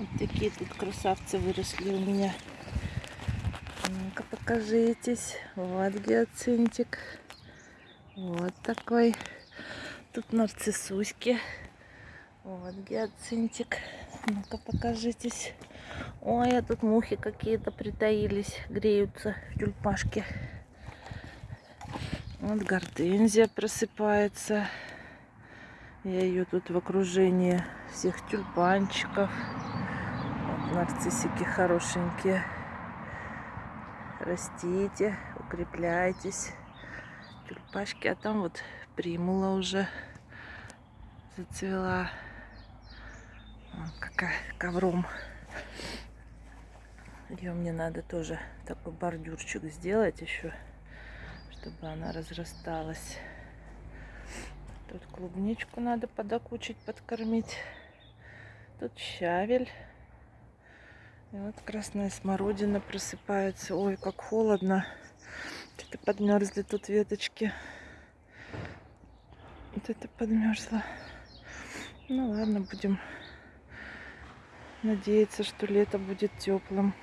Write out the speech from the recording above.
Вот такие тут красавцы выросли у меня. Ну-ка покажитесь. Вот гиацинтик. Вот такой. Тут нарциссуськи. Вот гиацинтик. Ну-ка покажитесь. Ой, а тут мухи какие-то притаились, греются в тюльпашке. Вот гортензия просыпается. Я ее тут в окружении всех тюльпанчиков. Нарциссики хорошенькие. Растите, укрепляйтесь. Тюльпашки, а там вот примула уже зацвела. Вон какая ковром. Ее мне надо тоже такой бордюрчик сделать еще, чтобы она разрасталась. Тут клубничку надо подокучить, подкормить. Тут щавель. И вот красная смородина просыпается. Ой, как холодно. Что-то подмерзли тут веточки. Вот это подмерзло. Ну ладно, будем надеяться, что лето будет теплым.